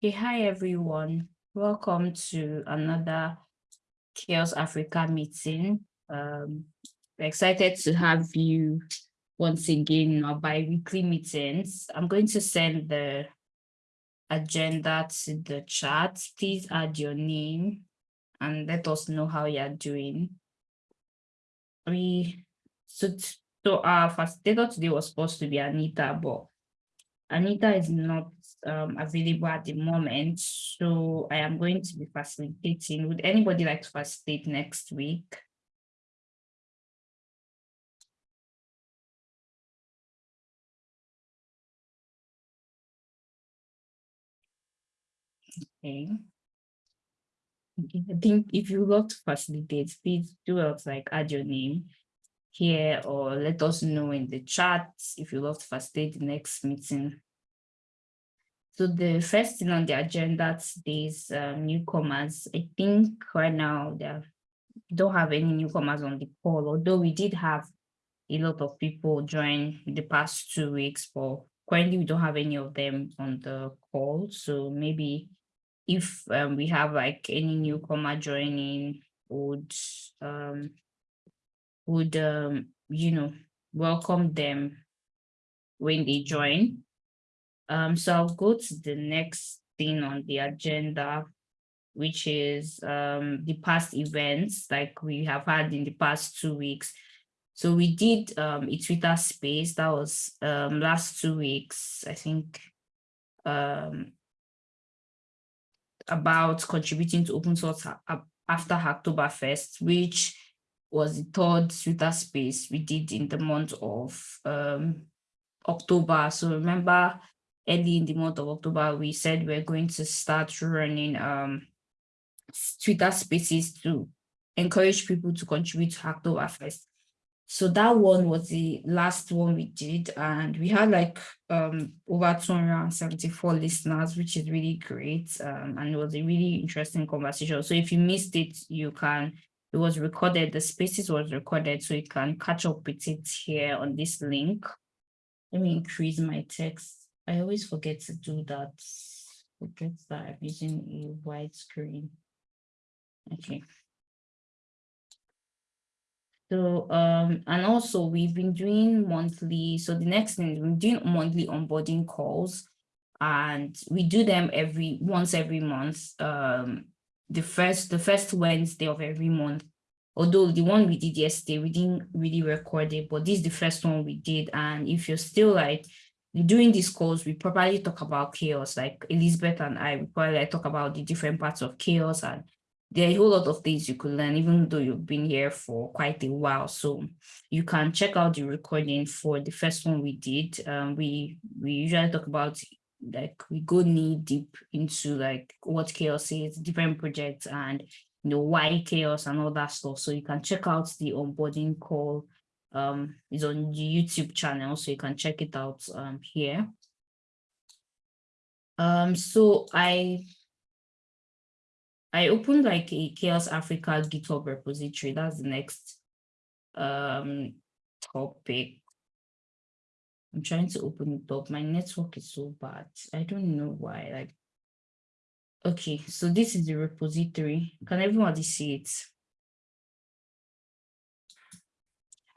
Okay, hi everyone. Welcome to another CHAOSS Africa meeting. Um, we're excited to have you once again in our bi-weekly meetings. I'm going to send the agenda to the chat. Please add your name and let us know how you're doing. We so, so our facilitator today was supposed to be Anita, but Anita is not um, available at the moment, so I am going to be facilitating. Would anybody like to facilitate next week? Okay. Okay, I think if you love to facilitate, please do else like add your name here or let us know in the chat if you love to facilitate the next meeting. So the first thing on the agenda today is um, newcomers. I think right now there don't have any newcomers on the call, although we did have a lot of people join the past two weeks, but currently we don't have any of them on the call. So maybe if um, we have like any newcomer joining would um, would um, you know welcome them when they join. Um, so I'll go to the next thing on the agenda, which is um, the past events like we have had in the past two weeks. So we did um, a Twitter space that was um, last two weeks, I think, um, about contributing to open source after Hacktoberfest, which was the third Twitter space we did in the month of um, October. So remember early in the month of October, we said we're going to start running um, Twitter spaces to encourage people to contribute to Hacktoberfest. So that one was the last one we did, and we had like um, over 274 listeners, which is really great. Um, and it was a really interesting conversation. So if you missed it, you can, it was recorded, the spaces was recorded, so you can catch up with it here on this link. Let me increase my text. I always forget to do that. Forget that I'm using a white screen. Okay. So, um, and also we've been doing monthly, so the next thing, we're doing monthly onboarding calls and we do them every, once every month, um, the first, the first Wednesday of every month. Although the one we did yesterday, we didn't really record it, but this is the first one we did. And if you're still like during these calls, we probably talk about CHAOSS, like Elizabeth and I, we probably like talk about the different parts of CHAOSS and there are a whole lot of things you could learn, even though you've been here for quite a while. So you can check out the recording for the first one we did. Um, we we usually talk about like we go knee deep into like what CHAOSS is, different projects, and you know why CHAOSS and all that stuff. So you can check out the onboarding call. Um, it's on the YouTube channel, so you can check it out um here. Um, so I I opened like a CHAOSS Africa GitHub repository. That's the next um, topic. I'm trying to open it up. My network is so bad. I don't know why. Like, okay, so this is the repository. Can everybody see it?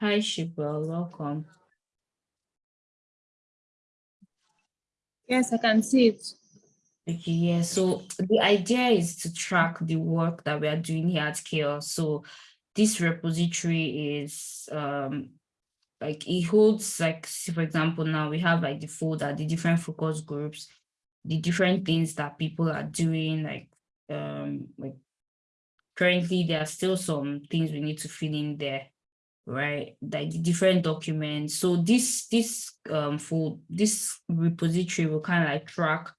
Hi, Shibwell, welcome. Yes, I can see it. Okay, yeah. So the idea is to track the work that we are doing here at CHAOSS. So this repository is um like it holds like for example now we have like the folder, the different focus groups, the different things that people are doing, like um like currently there are still some things we need to fill in there right like the different documents so this this um for this repository will kind of like track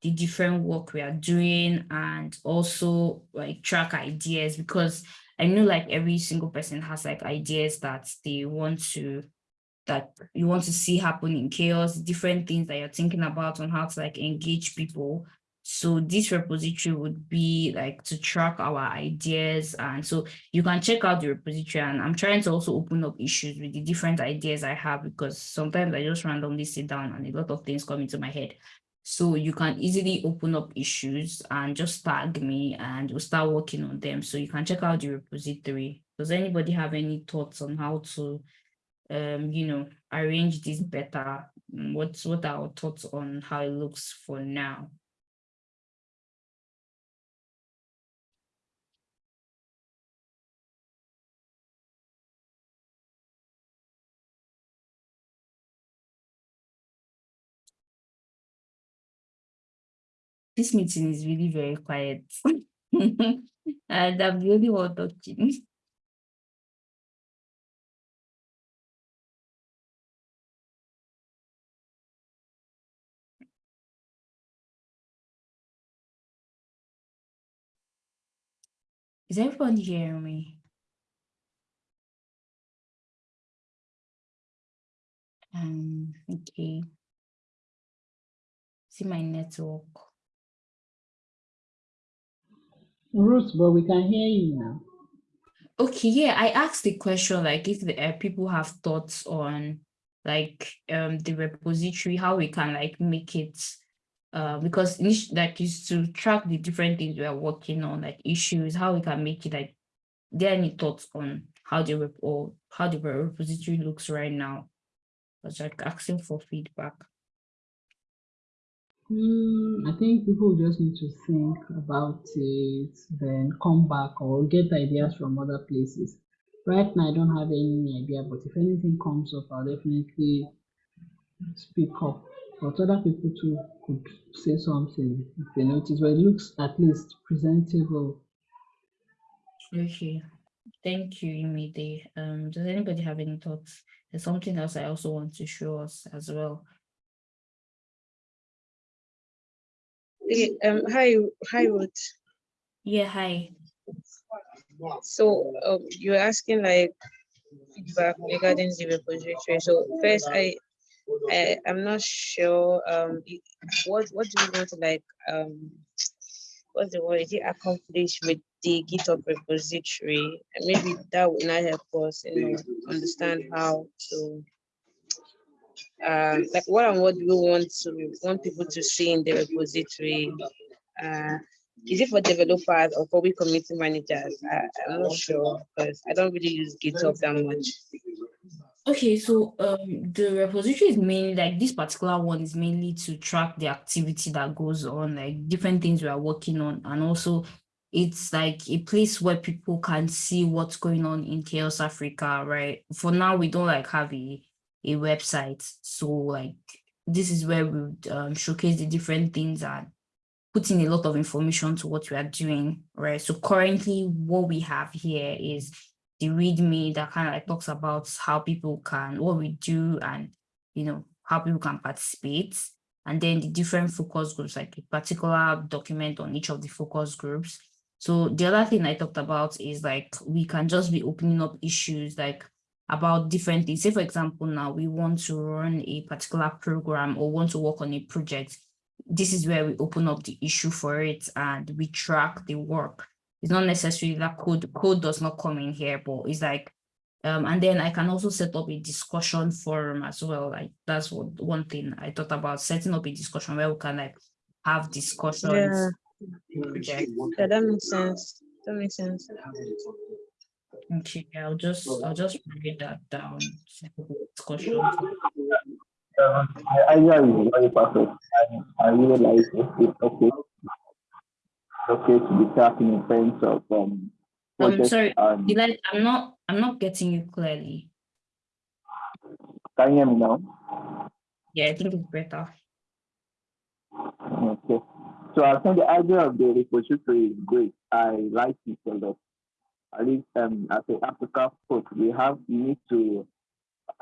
the different work we are doing and also like track ideas because I know like every single person has like ideas that they want to that you want to see happen in CHAOSS, different things that you're thinking about on how to like engage people. So this repository would be like to track our ideas. And so you can check out the repository and I'm trying to also open up issues with the different ideas I have because sometimes I just randomly sit down and a lot of things come into my head. So you can easily open up issues and just tag me and we'll start working on them. So you can check out the repository. Does anybody have any thoughts on how to, um, you know, arrange this better? Mm, What's what are our thoughts on how it looks for now? This meeting is really very quiet. and I'm the only one talking. Is everyone hearing me? Um, okay. See my network. Ruth, but we can hear you now. Okay, yeah, I asked the question like if the uh, people have thoughts on like um the repository, how we can like make it uh because like is to track the different things we are working on, like issues, how we can make it like there any thoughts on how the rep or how the repository looks right now? I was like asking for feedback. Hmm, I think people just need to think about it, then come back or get ideas from other places. Right now, I don't have any idea, but if anything comes up, I'll definitely speak up. But other people too could say something if they notice, but it looks at least presentable. Okay, thank you, Imide. Um, does anybody have any thoughts? There's something else I also want to show us as well. Um, hi, hi, Ruth. Yeah, hi. So, um, you're asking like feedback regarding the repository. So first, I, I, I'm not sure, um, what, what do you want to like, um, what's the word, is it accomplish with the GitHub repository? And maybe that would not help us, you know, understand how to, um, like what and what do we want to, want people to see in the repository? Uh, is it for developers or for we community managers? I, I'm not sure because I don't really use GitHub that much. Okay, so um the repository is mainly like this particular one is mainly to track the activity that goes on, like different things we are working on, and also it's like a place where people can see what's going on in CHAOSS Africa, right? For now, we don't like have a a website, so like this is where we would um, showcase the different things and put in a lot of information to what we are doing, right? So currently, what we have here is the README that kind of like talks about how people can, what we do and, you know, how people can participate. And then the different focus groups, like a particular document on each of the focus groups. So the other thing I talked about is like, we can just be opening up issues like about different things. Say, for example, now we want to run a particular program or want to work on a project. This is where we open up the issue for it and we track the work it's not necessarily that code code does not come in here but it's like um and then i can also set up a discussion forum as well like that's what one thing i thought about setting up a discussion where we can like have discussions Yeah. project. Yeah, that makes sense. That makes sense. Okay i'll just i'll just write that down discussion Um, I, I hear you very perfect. I, I really like it. It's okay. Okay to be tracking in terms of um. i'm sorry and- Delight, i'm not i'm not getting you clearly Can you hear me now? yeah i think it's better Okay. So I think the idea of the repository is great. I like it a lot. At least um, as an Africa folk, we have we need to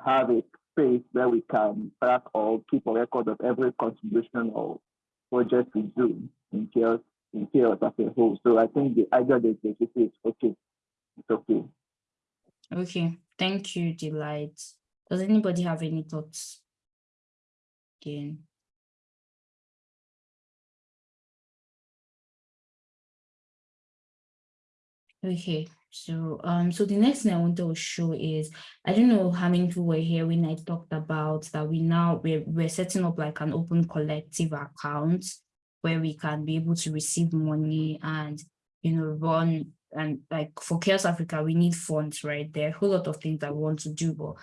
have a space where we can track or keep a record of every contribution or project we do in CHAOSS in CHAOSS as a whole. So I think the idea of the repository is okay. It's okay. okay thank you delight does anybody have any thoughts again Okay, So, um, so the next thing I want to show is, I don't know how many people were here when I talked about that we now, we're, we're setting up like an open collective account where we can be able to receive money and, you know, run and like for CHAOSS Africa, we need funds, right? There are a whole lot of things that we want to do, but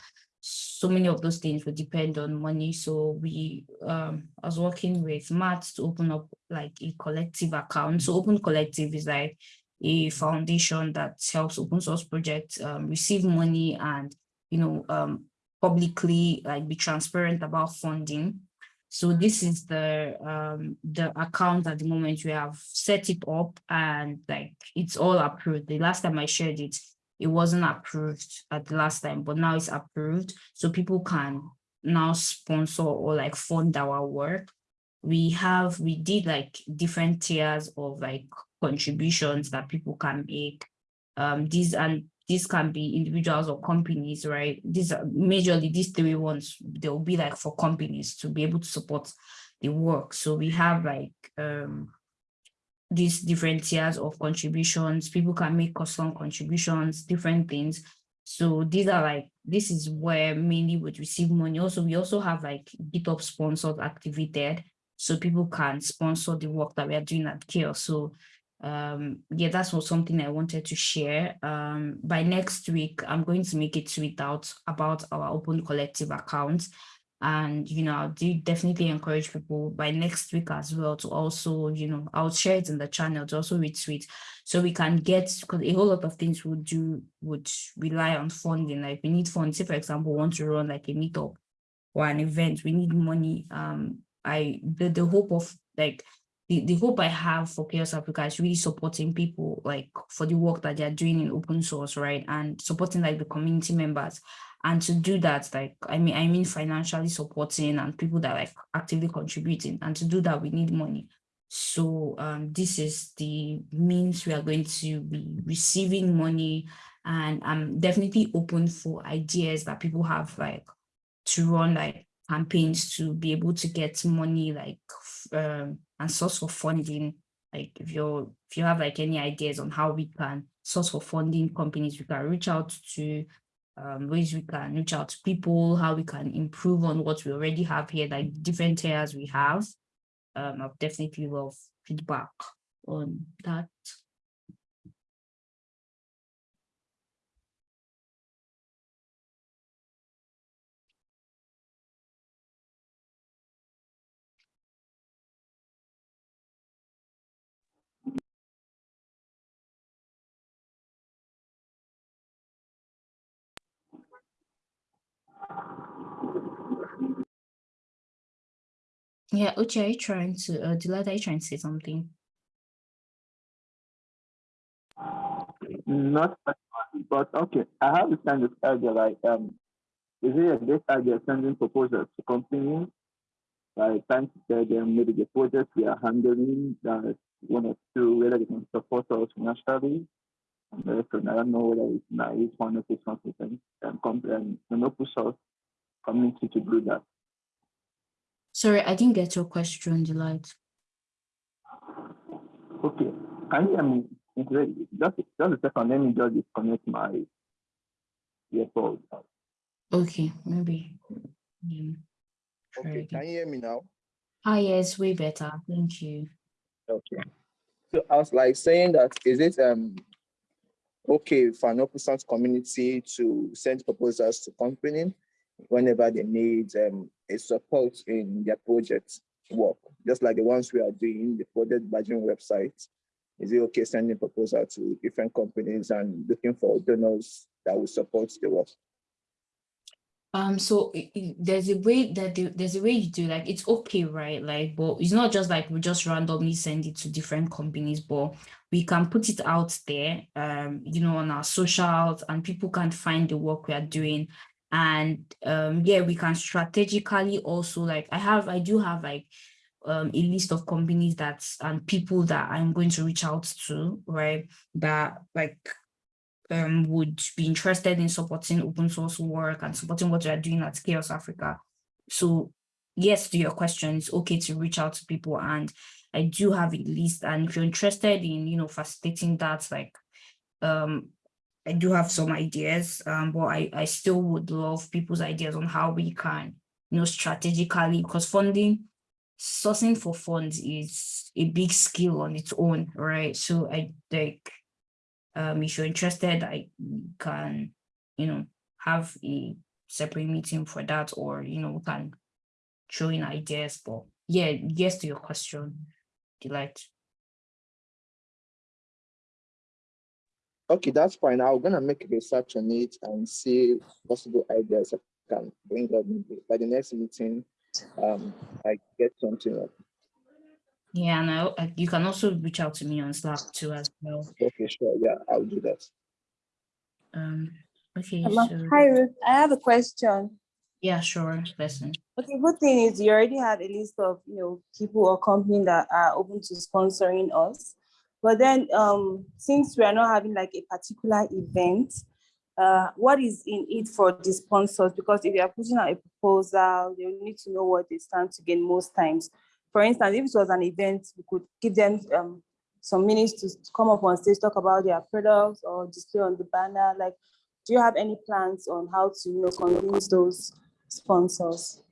so many of those things will depend on money. So we, um, I was working with Matt to open up like a collective account. So Open Collective is like a foundation that helps open source projects um, receive money and, you know, um, publicly like be transparent about funding. So this is the um, the account at the moment we have set it up and like it's all approved. The last time I shared it, it wasn't approved at the last time, but now it's approved. So people can now sponsor or like fund our work. We have, we did like different tiers of like contributions that people can make. Um, these and these can be individuals or companies, right? These are majorly these three ones, they'll be like for companies to be able to support the work. So we have like um these different tiers of contributions. People can make custom contributions, different things. So these are like, this is where mainly would receive money. Also, we also have like GitHub sponsors activated. So people can sponsor the work that we are doing at CHAOSS. So um yeah that's what something i wanted to share. Um by next week i'm going to make a tweet out about our open collective account and you know i do definitely encourage people by next week as well to also you know i'll share it in the channel to also retweet so we can get because a whole lot of things would do would rely on funding. Like we need funds. Say for example want to run like a meetup or an event we need money. Um i the, the hope of like the, the hope I have for CHAOSS Africa is really supporting people like for the work that they're doing in open source, right? And supporting like the community members. And to do that like i mean i mean financially supporting and people that like actively contributing. And to do that we need money. So um this is the means we are going to be receiving money. And i'm definitely open for ideas that people have like to run like campaigns to be able to get money like um and source for funding like if you're if you have like any ideas on how we can source for funding companies we can reach out to um, ways we can reach out to people, how we can improve on what we already have here, like different areas we have. Um, I've definitely love feedback on that. Yeah, Uche, are you trying to, uh, Delight, are you trying to say something? Not, but okay. I have this kind of idea like, um, is it a great idea sending proposals to companies? Like trying to tell them maybe the project we are handling that one or two, whether they can support us financially. And therefore, I don't know whether it's naive one or two something and come and you know push us community to do that. Sorry, I didn't get your question, Delight. Okay, can you hear me? Just, just a second, let me just disconnect my earphones. Okay, maybe. Yeah. Okay, can you hear me now? Ah, yes, way better. Thank you. Okay. So I was like saying that is it um okay for an open community to send proposals to company whenever they need um, a support in their project work, just like the ones we are doing, the project badging website. Is it okay sending proposal to different companies and looking for donors that will support the work? Um, so there's a way that the, there's a way you do like it's okay, right? Like, but it's not just like we just randomly send it to different companies, but we can put it out there, um, you know, on our socials, and people can find the work we are doing and um yeah we can strategically also like i have i do have like um a list of companies that's and people that i'm going to reach out to right that like um would be interested in supporting open source work and supporting what you're doing at CHAOSS Africa. So yes to your question it's okay to reach out to people. And i do have a list. And if you're interested in you know facilitating that like um I do have some ideas, um, but I, I still would love people's ideas on how we can, you know, strategically, because funding, sourcing for funds is a big skill on its own, right? So I think, um, if you're interested, I can, you know, have a separate meeting for that, or, you know, we can throw in ideas, but yeah, yes to your question, delight. Okay, that's fine. I'm gonna make research on it and see possible ideas I can bring up by the next meeting. Um, I get something up. Yeah, and I, I- you can also reach out to me on Slack too as well. Okay, sure. Yeah, I'll do that. Um, okay, Hello. so, Hi, Ruth. I have a question. yeah, sure, listen. Okay, good thing is you already had a list of, you know, people or company that are open to sponsoring us. But then, um, since we are not having like a particular event, uh, what is in it for the sponsors? Because if you are putting out a proposal, they need to know what they stand to gain most times. For instance, if it was an event, we could give them um, some minutes to come up on stage, talk about their products or display on the banner. Like, do you have any plans on how to, you know, convince those sponsors?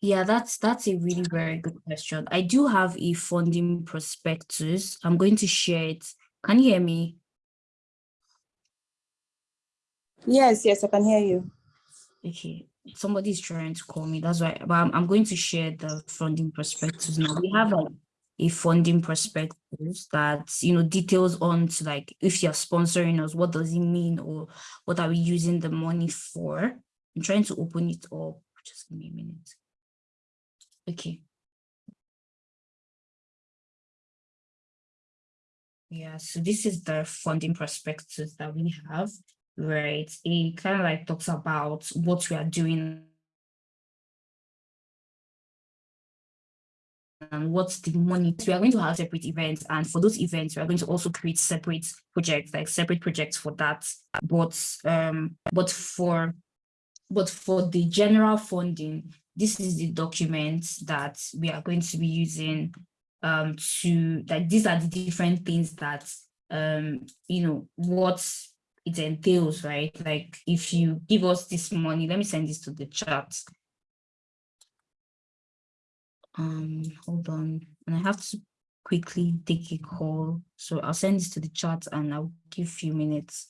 Yeah, that's that's a really very good question. I do have a funding prospectus. I'm going to share it. Can you hear me? Yes, yes, I can hear you. Okay, somebody's trying to call me. That's why, but I'm, I'm going to share the funding prospectus now. We have like a funding prospectus that, you know, details on to like if you're sponsoring us, what does it mean or what are we using the money for? I'm trying to open it up. Just give me a minute. Okay. Yeah, so this is the funding prospectus that we have, right? It kind of like talks about what we are doing and what's the money. We are going to have separate events, and for those events, we are going to also create separate projects, like separate projects for that. But um, but for but for the general funding, this is the document that we are going to be using um to like these are the different things that um you know what it entails right? Like if you give us this money let me send this to the chat. Um hold on. And i have to quickly take a call. So i'll send this to the chat and i'll give a few minutes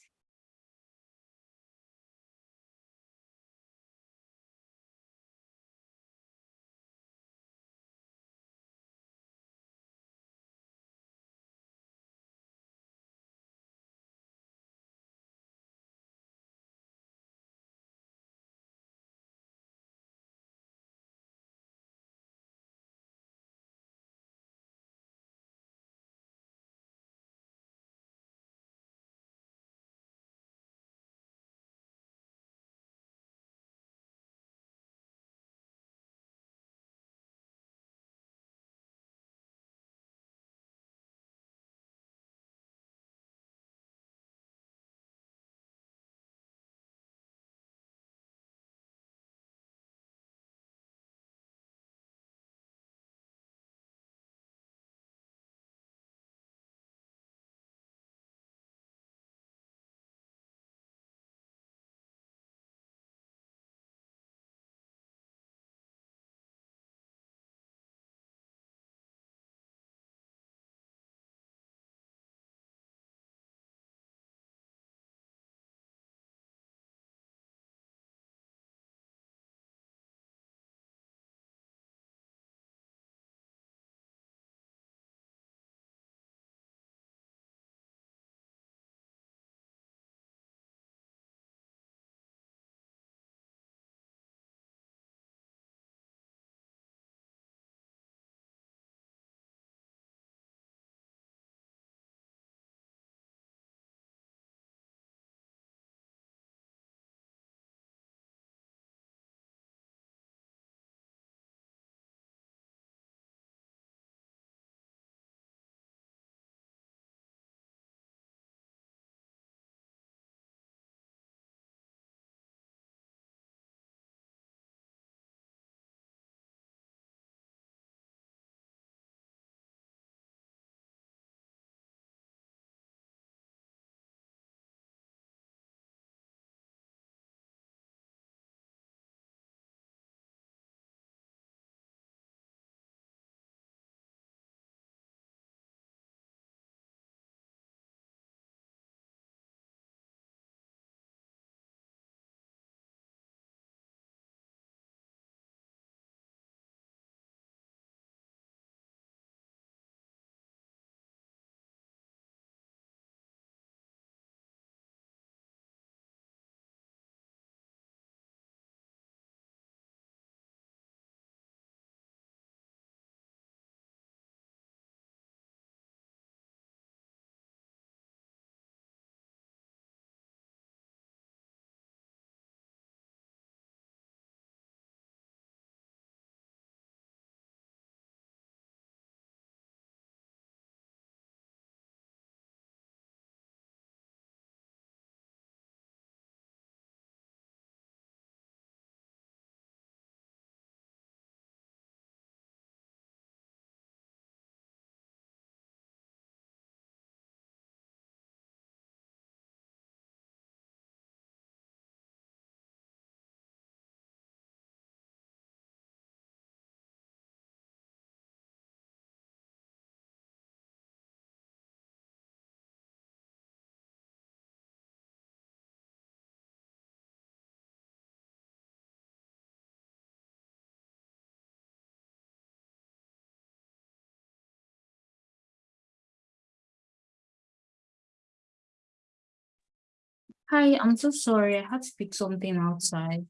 Hi, I'm so sorry. I had to pick something outside.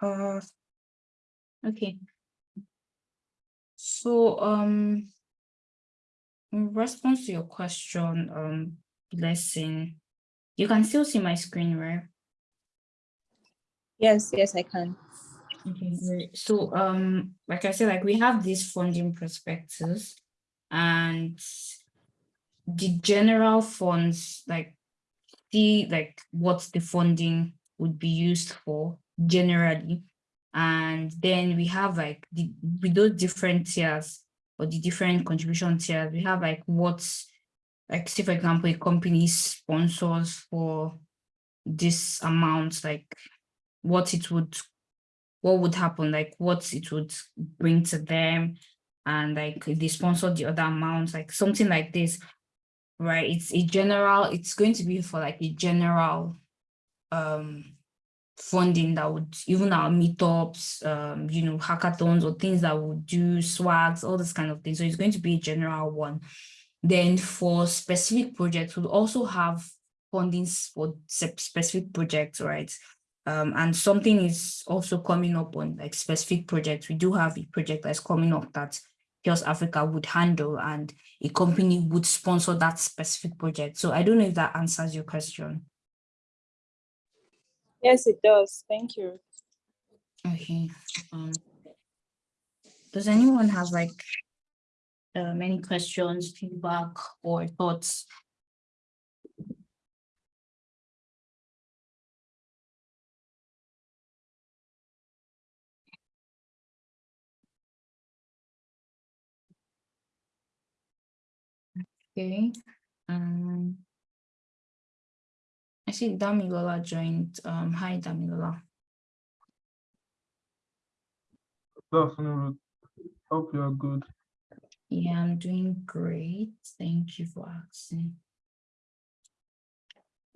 Uh, okay. So, um, in response to your question, um, blessing, you can still see my screen, right? Yes, yes, I can. Okay, great. So, um, like I said, like we have these funding perspectives and the general funds, like see like what the funding would be used for generally. And then we have like the with those different tiers or the different contribution tiers, we have like what's like say for example, a company sponsors for this amount, like what it would what would happen, like what it would bring to them, and like they sponsor the other amounts, like something like this, right? It's a general, it's going to be for like a general um funding that would even our meetups, um, you know, hackathons or things that would do swags, all this kind of thing. So it's going to be a general one. Then for specific projects, we'll also have fundings for specific projects, right? Um, and something is also coming up on like specific projects. We do have a project that's coming up that CHAOSS Africa would handle and a company would sponsor that specific project. So I don't know if that answers your question. Yes, it does. Thank you. Okay. Um, does anyone have like um, any questions, feedback, or thoughts? Okay. Um, I see Damilola joined. Um, hi, Damilola. Good afternoon. Hope you are good. Yeah, I'm doing great. Thank you for asking.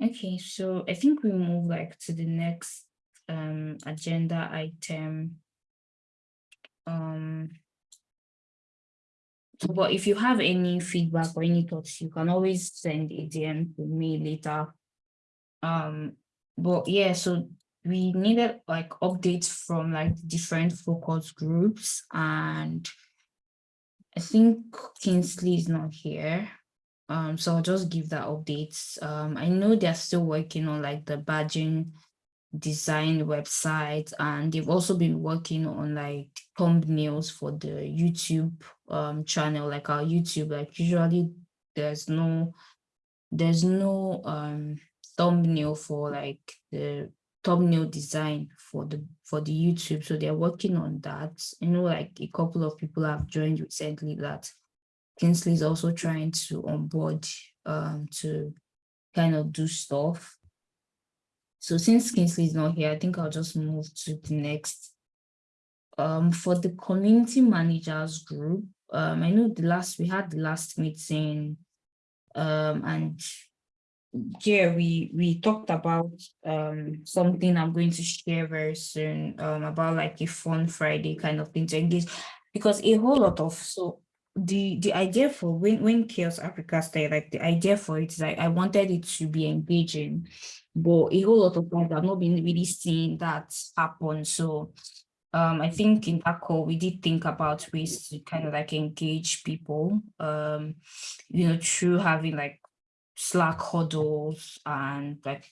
Okay, so I think we move like to the next um agenda item. Um, but if you have any feedback or any thoughts, you can always send a DM to me later. Um, but yeah, so we needed like updates from like different focus groups and I think Kingsley is not here. Um, so I'll just give that updates. Um, I know they're still working on like the badging design website and they've also been working on like thumbnails for the YouTube um channel, like our YouTube, like usually there's no there's no um thumbnail for like the thumbnail design for the for the YouTube. So they're working on that. You know, like a couple of people have joined recently that Kingsley is also trying to onboard um to kind of do stuff. So since Kingsley is not here, I think I'll just move to the next. Um, for the community managers group, um, I know the last we had the last meeting, um, and here we we talked about um something I'm going to share very soon um about like a fun Friday kind of thing to engage because a whole lot of so the the idea for when when CHAOSS Africa started like the idea for it is like I wanted it to be engaging but a whole lot of times I've not been really seeing that happen so um I think in call we did think about ways to kind of like engage people um you know through having like Slack huddles and like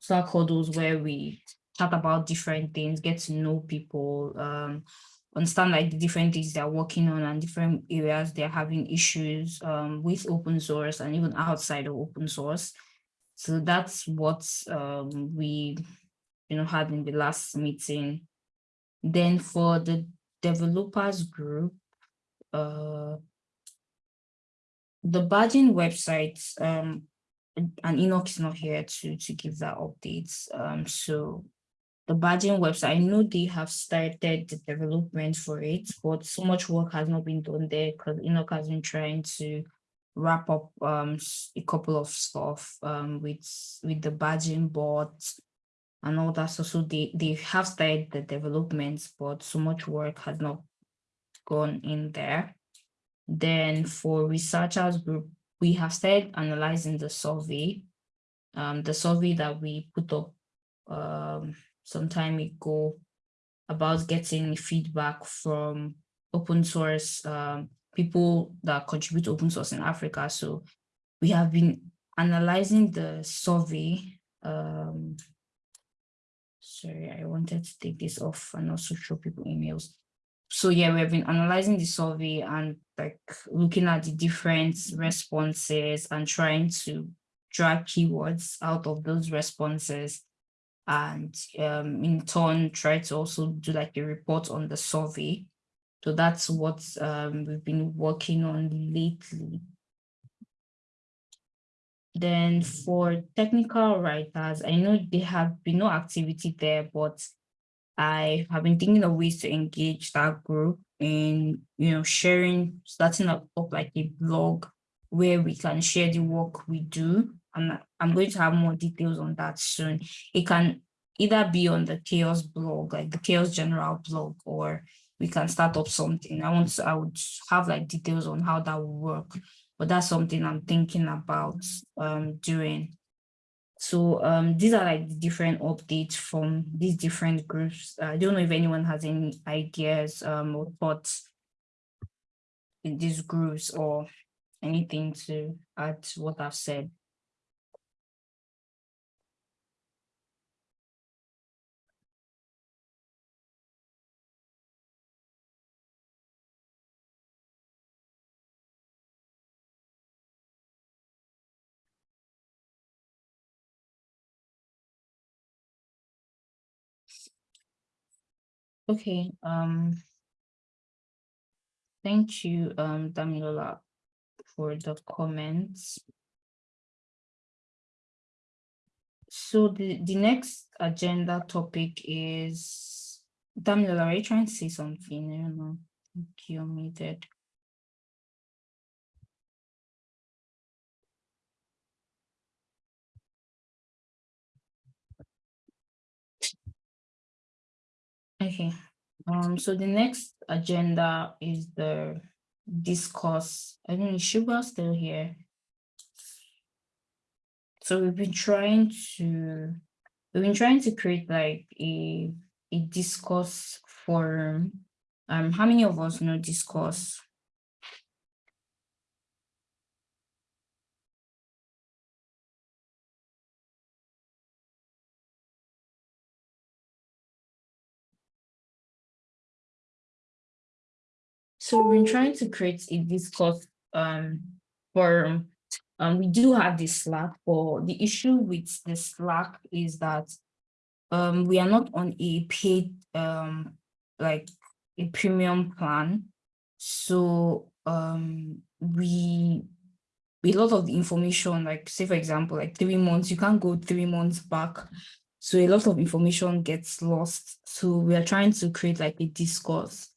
Slack huddles where we chat about different things, get to know people, um, understand like the different things they're working on and different areas they're having issues um, with open source and even outside of open source. So that's what um, we, you know, had in the last meeting. Then for the developers group, uh, the badging website, um, and Enoch is not here to, to give that updates. Um, so the badging website, I know they have started the development for it, but so much work has not been done there because Enoch has been trying to wrap up um a couple of stuff um with with the badging bot and all that. So, so they, they have started the developments, but so much work has not gone in there. Then for researchers group, we have started analyzing the survey. um, the survey that we put up um, some time ago about getting feedback from open source um, people that contribute open source in Africa. So we have been analyzing the survey. Um, sorry, I wanted to take this off and also show people emails. So yeah, we have been analyzing the survey and like looking at the different responses and trying to drag keywords out of those responses and um, in turn try to also do like a report on the survey. So that's what um, we've been working on lately. Then for technical writers, I know there have been no activity there, but I have been thinking of ways to engage that group in, you know, sharing, starting up, up like a blog where we can share the work we do. And I'm going to have more details on that soon. It can either be on the CHAOSS blog, like the CHAOSS general blog, or we can start up something. I want to, I would have like details on how that will work, but that's something I'm thinking about um, doing. So um, these are like the different updates from these different groups. I don't know if anyone has any ideas um, or thoughts in these groups or anything to add to what I've said. Okay, um, thank you, um, Damilola, for the comments. So the, the next agenda topic is, Damilola, are you trying to say something? I don't know, you're muted. Okay, um, so the next agenda is the discourse. I is Shubha still here? So we've been trying to, we've been trying to create like a, a discourse forum. Um, how many of us know discourse? So we've been trying to create a discourse um, forum. Um, we do have the Slack, but the issue with the Slack is that um, we are not on a paid, um, like a premium plan. So um, we, a lot of the information, like say for example, like three months, you can't go three months back. So a lot of information gets lost. So we are trying to create like a discourse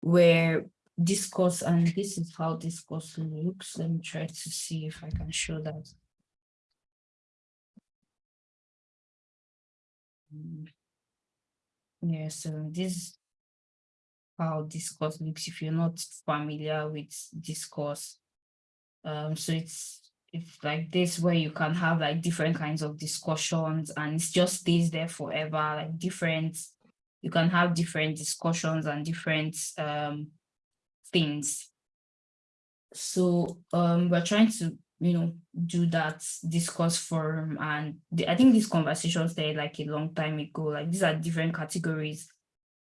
where discourse and this is how discourse looks. Let me try to see if i can show that. Yeah so this is how discourse looks if you're not familiar with discourse um so it's it's like this where you can have like different kinds of discussions and it just stays there forever like different you can have different discussions and different um things. So um, we're trying to, you know, do that discourse forum. And the, I think these conversations there like a long time ago, like these are different categories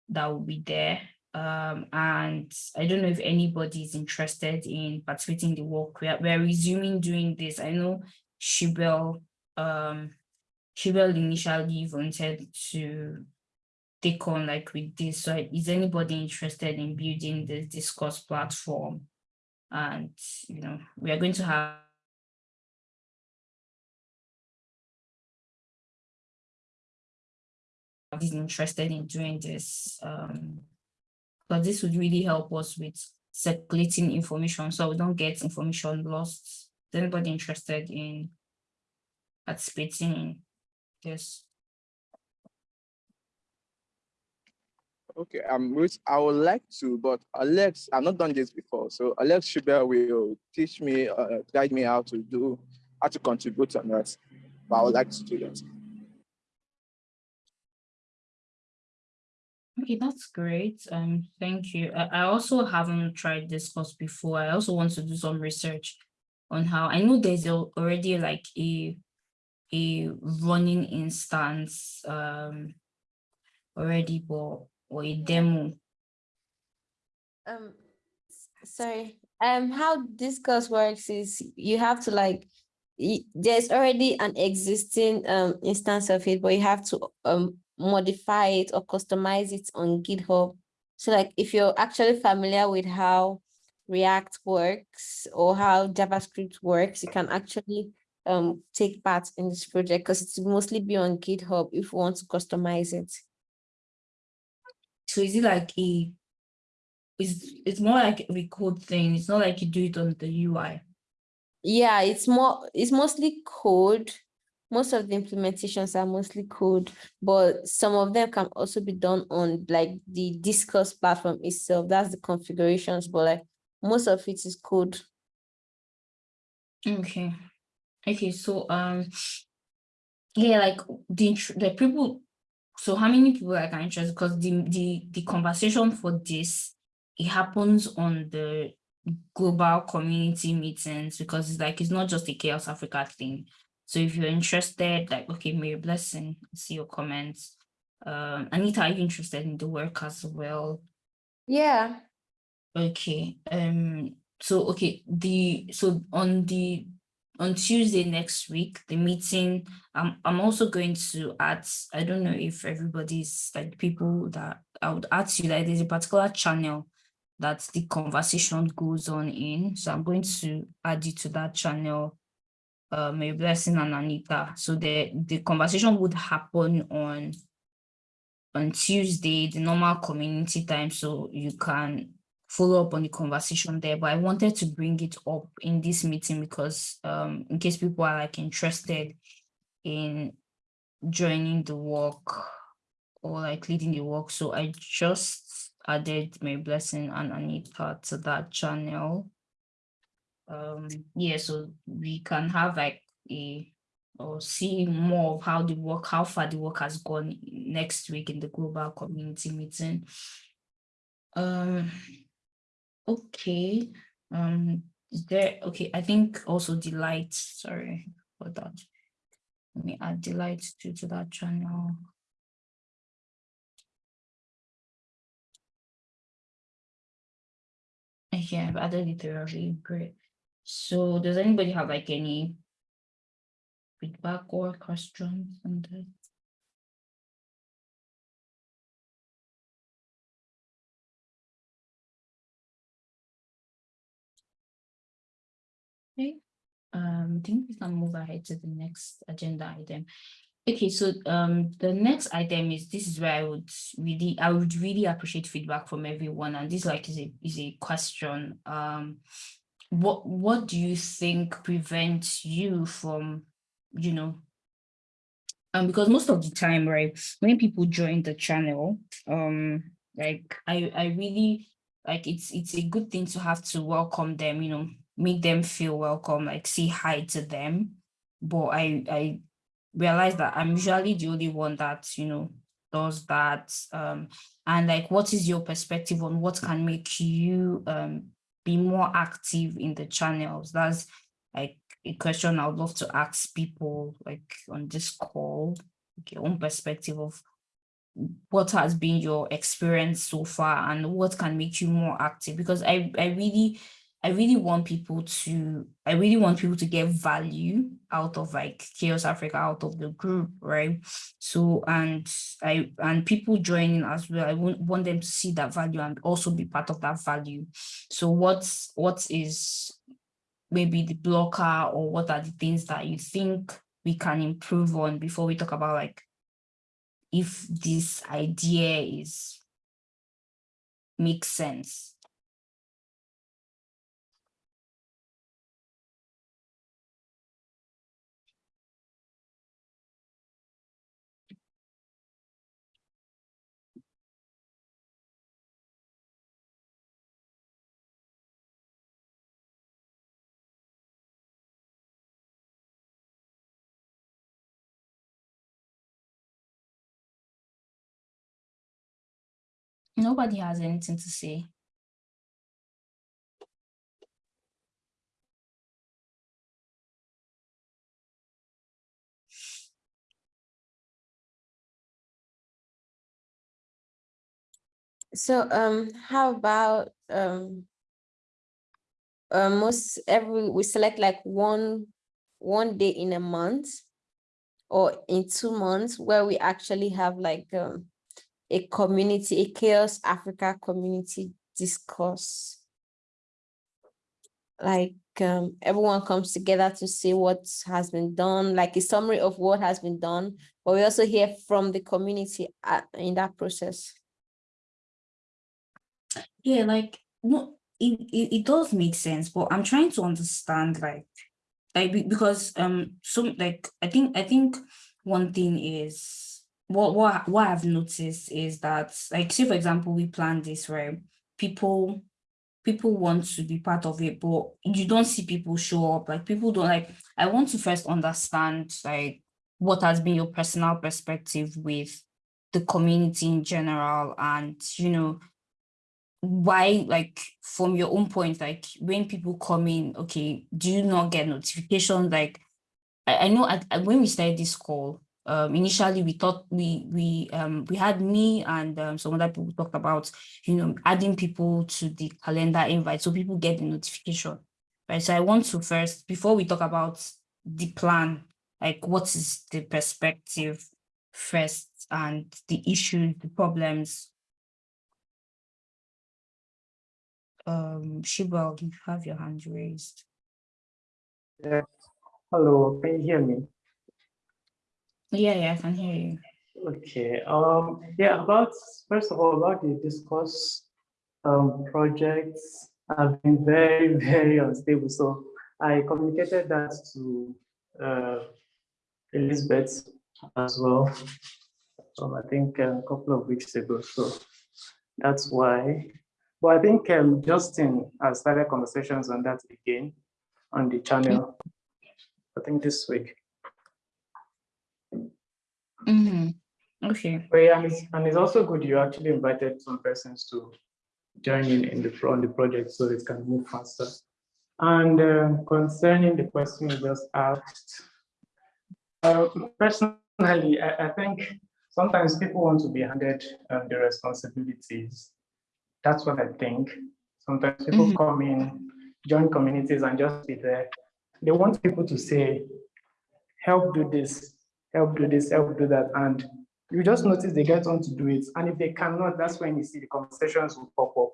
that will be there. Um, and I don't know if anybody is interested in participating in the work. We are, we are resuming doing this. I know Shibel, um, Shibel initially wanted to take on like with this? So is anybody interested in building this discourse platform? And, you know, we are going to have is interested in doing this um but this would really help us with circulating information so we don't get information lost is anybody interested in participating in this Okay, um, I would like to, but Alex, I've not done this before. So Alex Schubert will teach me, uh, guide me how to do, how to contribute on that. but I would like to do that. Okay, that's great. Um, thank you. I, I also haven't tried Discourse before. I also want to do some research on how I know there's al- already like a a running instance um already, but demo. Um, sorry, um, how Discourse works is you have to like, there's already an existing um instance of it, but you have to um modify it or customize it on GitHub. So like if you're actually familiar with how React works or how JavaScript works, you can actually um take part in this project because it's mostly be on GitHub if you want to customize it. So is it like a it's it's more like a code thing. It's not like you do it on the UI. Yeah, it's more, it's mostly code. Most of the implementations are mostly code, but some of them can also be done on like the Discourse platform itself. That's the configurations, but like most of it is code. Okay. Okay, so um yeah, like the the people so how many people like are interested? Because the the the conversation for this it happens on the global community meetings because it's like it's not just a CHAOSS Africa thing. So if you're interested, like okay, Mary Blessing, see your comments. Um Anita, are you interested in the work as well? Yeah. Okay, um, so okay, the so on the on Tuesday next week, the meeting, I'm I'm also going to add, I don't know if everybody's like people that I would add to like there's a particular channel that the conversation goes on in. So I'm going to add you to that channel. Uh, Mary Blessing and Anita. So the the conversation would happen on on Tuesday, the normal community time, so you can follow up on the conversation there. But I wanted to bring it up in this meeting because um, in case people are like interested in joining the work or like leading the work. So I just added Mary Blessing and Anita part to that channel. Um, yeah, so we can have like a or see more of how the work, how far the work has gone next week in the global community meeting. Um, okay, um, is there, okay, I think also delight, sorry for that. Let me add delight to, to that channel. Yeah, I've added it already, great. So does anybody have like any feedback or questions on that? Um, I think we can move ahead to the next agenda item. Okay, so um, the next item is this is where I would really I would really appreciate feedback from everyone, and this like is a is a question. Um, what what do you think prevents you from, you know, um, because most of the time, right, when people join the channel, um, like I I really like it's it's a good thing to have to welcome them, you know, make them feel welcome, like say hi to them. But I I realize that I'm usually the only one that, you know, does that. Um, and like, what is your perspective on what can make you um be more active in the channels? That's like a question I would love to ask people like on this call, like your own perspective of what has been your experience so far and what can make you more active because I, I really I really want people to I really want people to get value out of like CHAOSS Africa out of the group, right? So and I and people joining as well, I want, want them to see that value and also be part of that value. So what's what is maybe the blocker or what are the things that you think we can improve on before we talk about like if this idea is makes sense Nobody has anything to say. So um, how about um, uh, most every we select like one one day in a month or in two months where we actually have like um, a community, a CHAOSS Africa community discourse. Like um, everyone comes together to see what has been done, like a summary of what has been done, but we also hear from the community uh, in that process. Yeah, like no, it, it, it does make sense, but I'm trying to understand like like because um some like I think I think one thing is what what what I've noticed is that like say for example we plan this right? People people want to be part of it but you don't see people show up. Like people don't like I want to first understand like what has been your personal perspective with the community in general and you know why like from your own point like when people come in okay do you not get notifications? Like i, I know at, when we started this call um initially we thought we we um we had me and um, some other people talked about you know adding people to the calendar invite so people get the notification right so i want to first before we talk about the plan like what is the perspective first and the issues the problems um Shibal, you have your hand raised. Yeah. Hello, can you hear me? Yeah, yeah, I can hear you. Okay, um, yeah, about, first of all, about the discourse um, projects have been very, very unstable. So I communicated that to uh, Elizabeth as well. Um, I think a couple of weeks ago. So that's why. But I think um, Justin has started conversations on that again on the channel. I think this week. Mm-hmm. Okay. But yeah, and it's, and it's also good you actually invited some persons to join in in the on the project so it can move faster. And uh, concerning the question you just asked, uh, personally, I, I think sometimes people want to be handed um, the responsibilities. That's what I think. Sometimes people Mhm. come in, join communities and just be there. They want people to say, help do this, help do this, help do that. And you just notice they get on to do it. And if they cannot, that's when you see the conversations will pop up.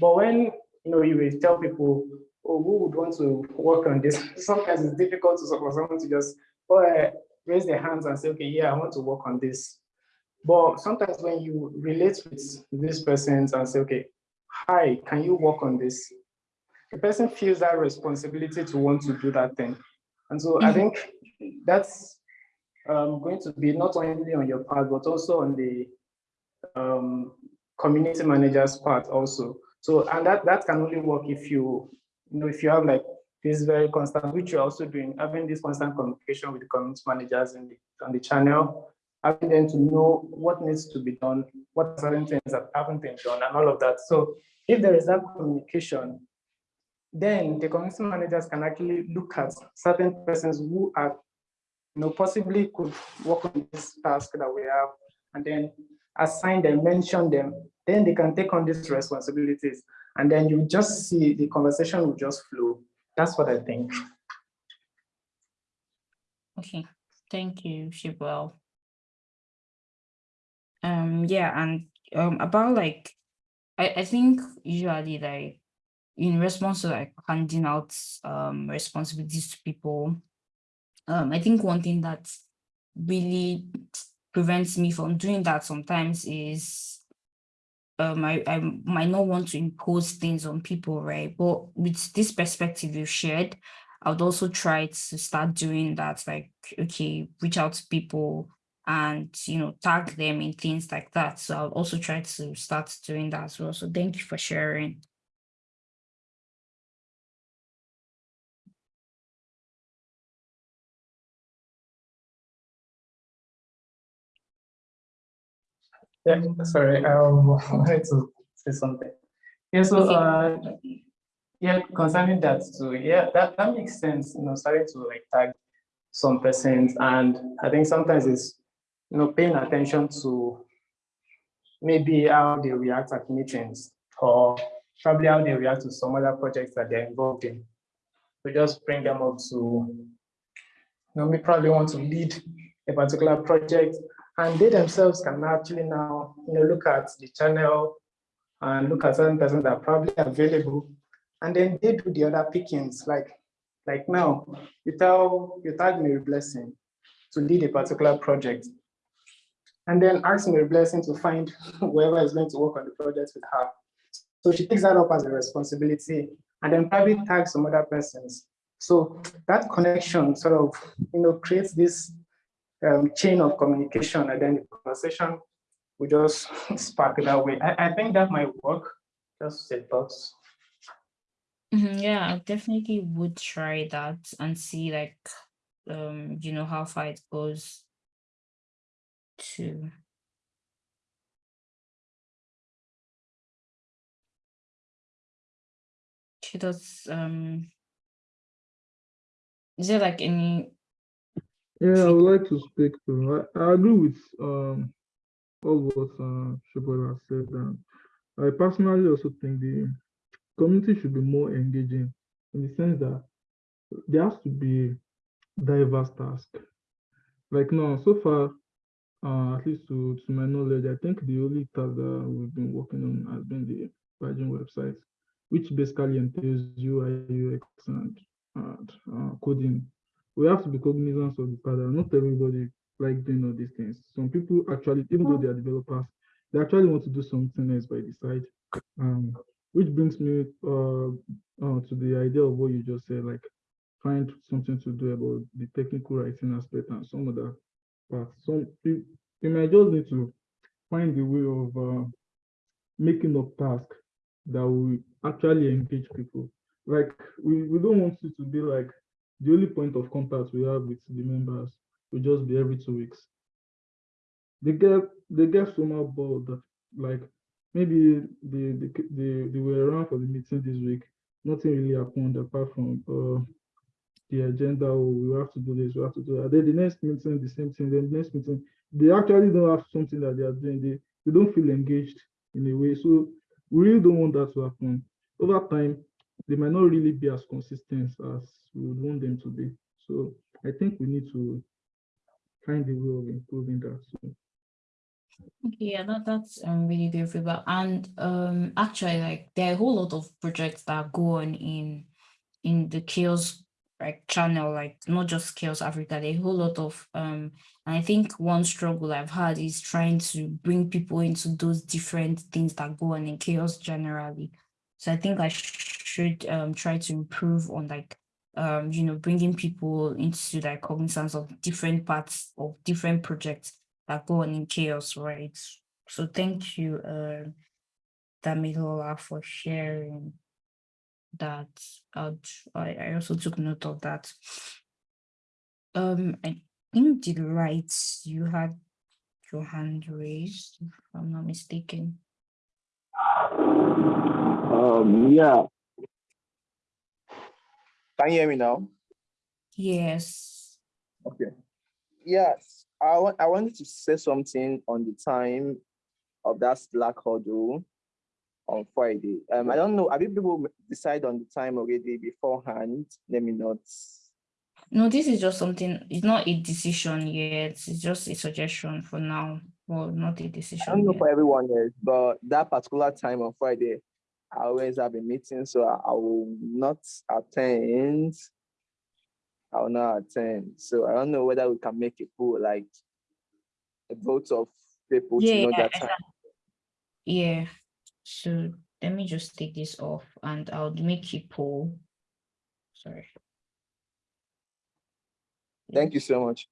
But when you know you will tell people, oh, who would want to work on this? Sometimes it's difficult to, for someone to just oh, uh, raise their hands and say, okay, yeah, I want to work on this. But sometimes when you relate with these persons and say, okay, hi, can you work on this? The person feels that responsibility to want to do that thing. And so I Mhm. think that's um, going to be not only on your part, but also on the um, community manager's part also. So, and that, that can only work if you, you know, if you have like this very constant, which you're also doing, having this constant communication with the community managers in the, on the channel, having them to know what needs to be done, what certain things that haven't been done and all of that. So if there is that communication, then the community managers can actually look at certain persons who are, know, possibly could work on this task that we have, and then assign them, mention them, then they can take on these responsibilities. And then you just see the conversation will just flow. That's what I think. Okay. Thank you, Shibal. Um, yeah, and um about like I, I think usually like in response to like handing out um responsibilities to people, um, I think one thing that really prevents me from doing that sometimes is um I, I might not want to impose things on people, right? But with this perspective you've shared, I would also try to start doing that, like, okay, reach out to people and you know, tag them in things like that. So I'll also try to start doing that as well. So thank you for sharing. Yeah, sorry, um, I wanted to say something. Yeah, so, uh, yeah, concerning that too, yeah, that, that makes sense, you know, starting to like tag some persons, and I think sometimes it's, you know, paying attention to maybe how they react at meetings, or probably how they react to some other projects that they're involved in. We just bring them up to, you know, we probably want to lead a particular project, and they themselves can actually now, you know, look at the channel and look at certain persons that are probably available, and then they do the other pickings. Like, like now, you tell you tag Mary Blessing to lead a particular project, and then ask Mary Blessing to find whoever is going to work on the project with her. So she takes that up as a responsibility, and then probably tags some other persons. So that connection sort of, you know, creates this um, chain of communication and then the conversation we just spark that way. I, I think that might work. Just say thoughts. Mhm, Yeah, I definitely would try that and see like, um, you know, how far it goes to. She does, um, is there like any, Yeah, I would like to speak to. I, I agree with um all what uh has said. And I personally also think the community should be more engaging in the sense that there has to be diverse tasks. Like now, so far, uh, at least to, to my knowledge, I think the only task that we've been working on has been the Virgin website, which basically entails UI, UX, and, and uh, coding. We have to be cognizant of the fact that not everybody like doing all these things. Some people actually, even though they are developers, they actually want to do something else by the side. Um, which brings me uh, uh, to the idea of what you just said, like find something to do about the technical writing aspect and some other parts. Some you, you might just need to find a way of uh, making up tasks that will actually engage people. Like we, we don't want it to be like the only point of contact we have with the members will just be every two weeks. They get they get somehow bored that like maybe they they, they, they were around for the meeting this week. Nothing really happened apart from uh, the agenda. Oh, we have to do this, we have to do that. Then the next meeting, the same thing. Then the next meeting, they actually don't have something that they are doing. They they don't feel engaged in a way. So we really don't want that to happen. Over time, they might not really be as consistent as we would want them to be. So I think we need to find a way of improving that. So yeah, that, that's um, really good feedback. And um, actually, like there are a whole lot of projects that go on in in the CHAOSS like channel, like not just CHAOSS Africa, there are a whole lot of um, and I think one struggle I've had is trying to bring people into those different things that go on in CHAOSS generally. So I think I should um try to improve on like um you know bringing people into like cognizance of different parts of different projects that go on in CHAOSS, right? So thank you, uh, Damilola, for sharing that. I'd, I I also took note of that. Um, I think Delight, you had your hand raised, if I'm not mistaken. Um, yeah, Can you hear me now? Yes. Okay. Yes, I want, I wanted to say something on the time of that Slack huddle on Friday. Um, I don't know, have you people decide on the time already beforehand? Let me not. No, this is just something, it's not a decision yet. It's just a suggestion for now. Well, not a decision I don't know yet. for everyone else, but that particular time on Friday, I always have a meeting, so I, I will not attend. I will not attend. So I don't know whether we can make a poll, like a vote of people to know Yeah, that time. Yeah, so let me just take this off and I'll make a poll. Sorry. Thank you so much.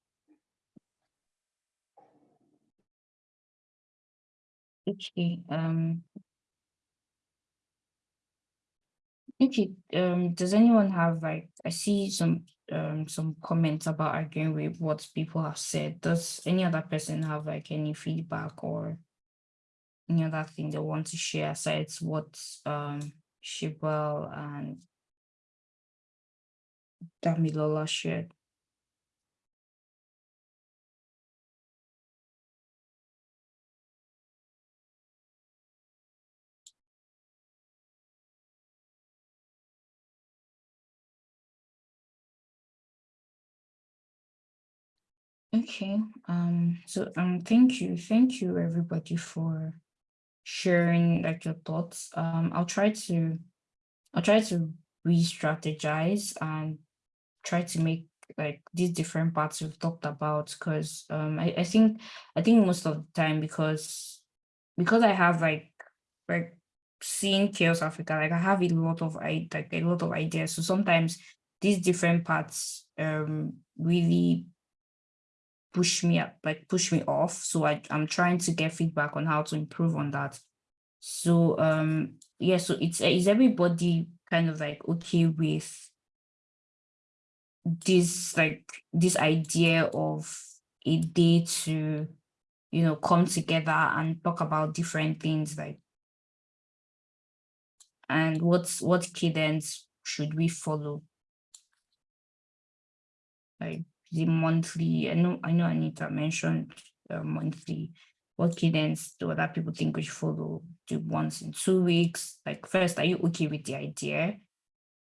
Okay, um. Okay, um, does anyone have like, I see some, um, some comments about agreeing with what people have said. Does any other person have like any feedback or any other thing they want to share aside what um Shibwell and Damilola shared. Okay, um, so um, thank you, thank you everybody for sharing like your thoughts. Um, I'll try to, I'll try to re-strategize and try to make like these different parts we've talked about because um I, I think I think most of the time because because I have like like seeing CHAOSS Africa, like I have a lot of I like a lot of ideas. So sometimes these different parts um really push me up, like push me off. So I, I'm trying to get feedback on how to improve on that. So um yeah, so it's is everybody kind of like okay with this like this idea of a day to you know come together and talk about different things like and what's what cadence should we follow like the monthly i know i know anita mentioned uh, monthly what cadence do other people think we should follow do once in two weeks. Like first are you okay with the idea?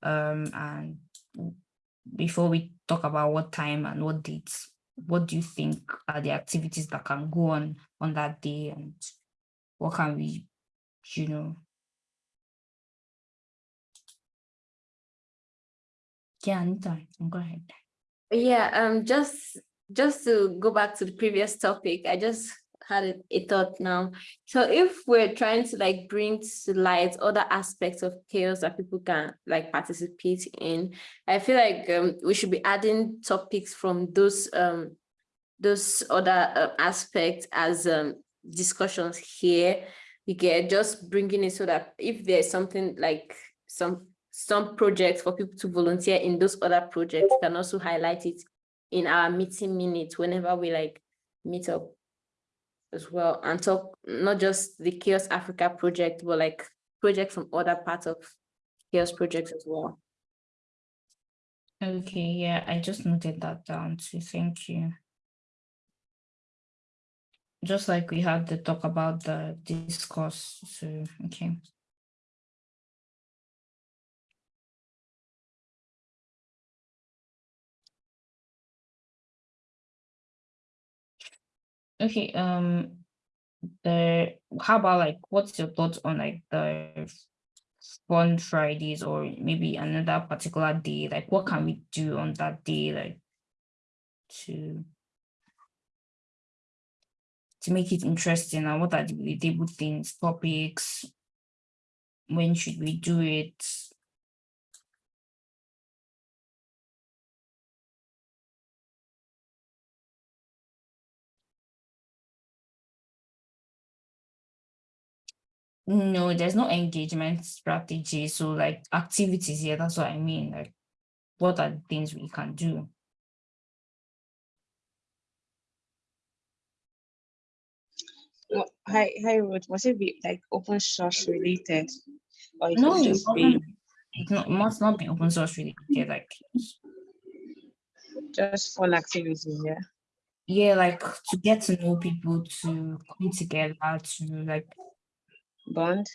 Um and before we talk about what time and what dates what do you think are the activities that can go on on that day and what can we you know? Yeah Anita, go ahead Yeah, um, just just to go back to the previous topic, I just had a, a thought now. So if we're trying to like bring to light other aspects of CHAOSS that people can like participate in, I feel like um, we should be adding topics from those um those other uh, aspects as um discussions here. You get just bringing it so that if there's something like some some projects for people to volunteer in those other projects can also highlight it in our meeting minutes whenever we like meet up as well and talk not just the CHAOSS africa project but like projects from other parts of CHAOSS projects as well. Okay yeah i just noted that down too thank you. Just like we had the talk about the discourse so okay Okay, um, the how about like what's your thoughts on like the fun Fridays or maybe another particular day? Like what can we do on that day like to to make it interesting and what are the relatable things, topics? When should we do it? No, there's no engagement strategy. So like activities here, that's what I mean. Like what are the things we can do? Well, hi, hi, Ruth. Must it be like open source related? Or it No, just be it not, must not be open source related. Like just fun activity, yeah? yeah, like to get to know people, to come together, to like Bond?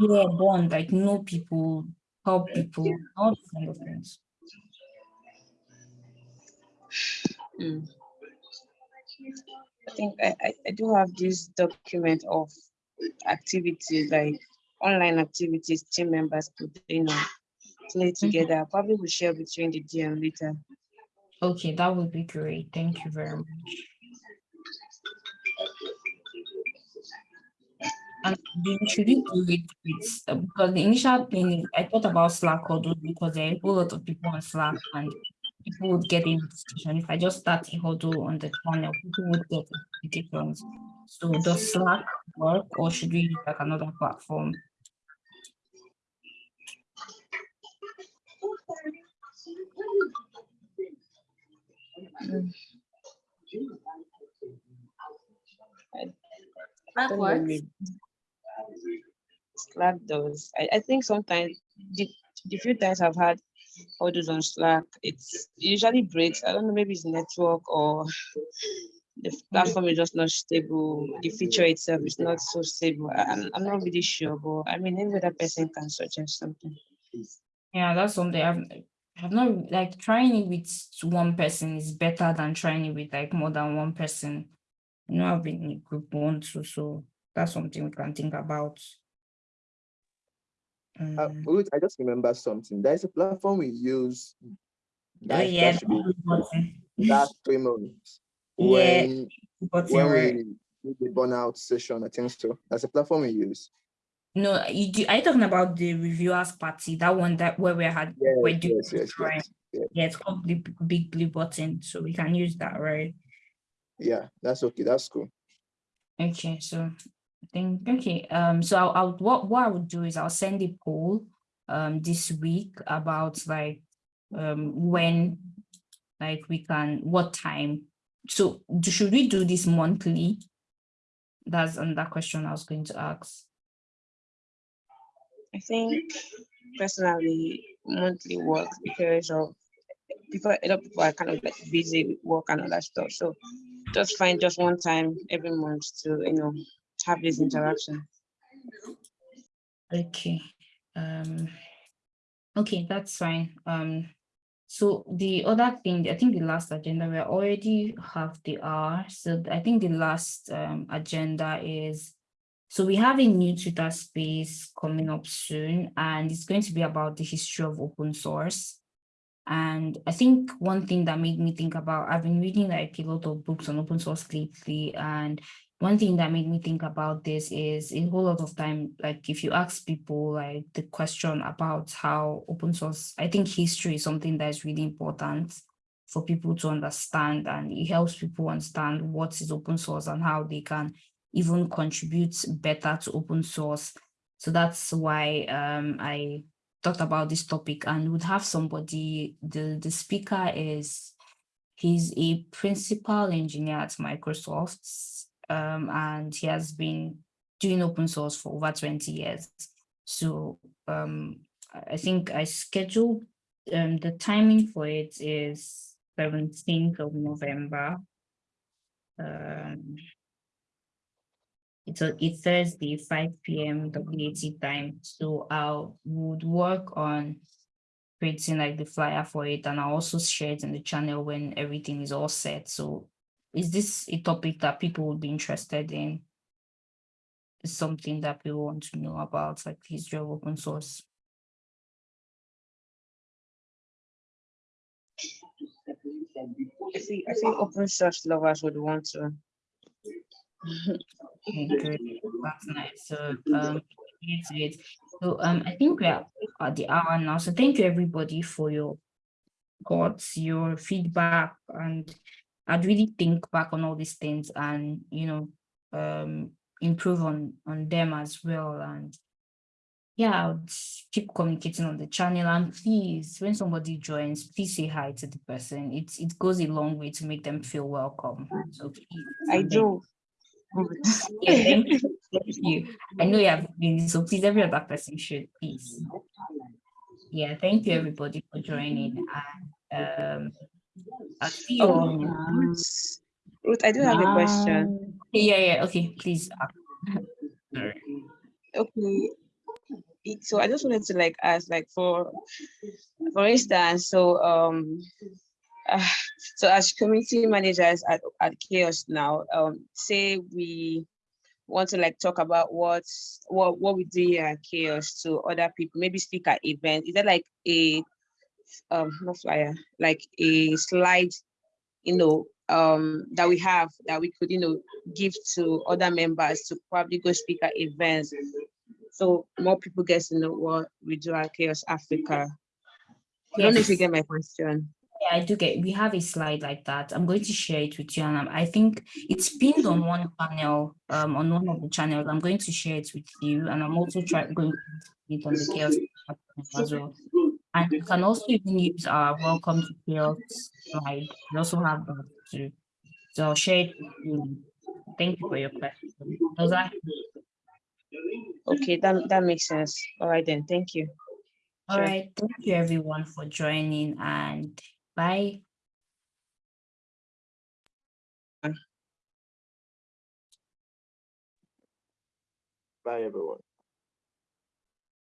yeah, bond, like know people, help people, all those kind of things. Mm. I think I, I, I do have this document of activities, like online activities team members could, you know, play together. I Probably will share between the DM later. Okay, that would be great. Thank you very much. And we should we do it because the initial thing I thought about Slack huddle because there are a whole lot of people on Slack and people would get in discussion. If I just start a huddle on the channel, people would get notifications. So does Slack work or should we use like another platform? Mm. I, I don't know, What? maybe Slack does. I, I think sometimes the, the few times I've had orders on Slack, it's it usually breaks. I don't know, maybe it's network or the platform is just not stable. The feature itself is not so stable. I'm, I'm not really sure, but I mean, every other person can suggest something. Yeah, that's something I've I've not like trying it with one person is better than trying it with like more than one person. You know, I've been in group one too, so that's something we can think about. Uh, Um, I just remember something. There's a platform we use. oh That, yeah, that should be last three months. When button, when right? we did the burnout session, I think so. That's a platform we use. No, you do, are you talking about the reviewers party? That one that where we had Yes, we're doing yes, yes, right? yes. Yeah, Yeah, it's called the big blue button, so we can use that, right? yeah, that's okay. That's cool. Okay, so Think okay. Um, so I'll, I'll what what I would do is I'll send a poll um this week about like um when like we can what time. So should we do this monthly? That's another question I was going to ask. I think personally monthly work because of people a lot of people are kind of like busy with work and all that stuff. So just find just one time every month to you know have this interaction. Okay, um, okay, that's fine. Um, so the other thing, I think the last agenda, we already have the hour. So I think the last um agenda is, so we have a new Twitter space coming up soon, and it's going to be about the history of open source. And I think one thing that made me think about, I've been reading like a lot of books on open source lately, and one thing that made me think about this is a whole lot of time, like if you ask people like the question about how open source, I think history is something that is really important for people to understand and it helps people understand what is open source and how they can even contribute better to open source. So that's why um, I thought about this topic and would have somebody, the, the speaker is, he's a principal engineer at Microsoft um, and he has been doing open source for over 20 years. So um, I I think I scheduled, um, the timing for it is 17th of November. Um, it's a it's Thursday, 5 p.m. WAT time. So I would work on creating like the flyer for it and I'll also share it in the channel when everything is all set. So is this a topic that people would be interested in? Is something that people want to know about, like the history of open source? I think I think open source lovers would want to. Okay, good. That's nice. So um. So um I think we are at the hour now. So thank you everybody for your thoughts, your feedback, and I'd really think back on all these things and you know um improve on on them as well. And yeah, I'll keep communicating on the channel. And please, when somebody joins, please say hi to the person. It it goes a long way to make them feel welcome. So please. I do. yeah, thank you. Thank you. I know you have been, so please, every other person should, please. Yeah, thank you, everybody, for joining. And um, I'll Oh. Ruth, Ruth, I do have a question. Yeah, yeah, okay, please. Sorry. Okay. So I just wanted to like ask, like for for instance, so um uh, so as community managers at, at CHAOSS now, um say we want to like talk about what what what we do here at CHAOSS to other people, maybe speak at events. Is there like a um not flyer, like a slide, you know, um that we have that we could, you know, give to other members to probably go speak at events so more people get to know what we do at CHAOSS Africa. I don't know if you get my question. Yeah, I do get, we have a slide like that. I'm going to share it with you and I think it's pinned on one channel, um, on one of the channels. I'm going to share it with you and I'm also trying going to put it on the CHAOSS as well. And you mm-hmm. can also even use our welcome to CHAOSS slide. We also have uh, that too. So I'll share it with you. Thank you for your question. Does that Okay, that, that makes sense. All right then, thank you. all Sure. right? Thank you everyone for joining and bye. Bye, everyone.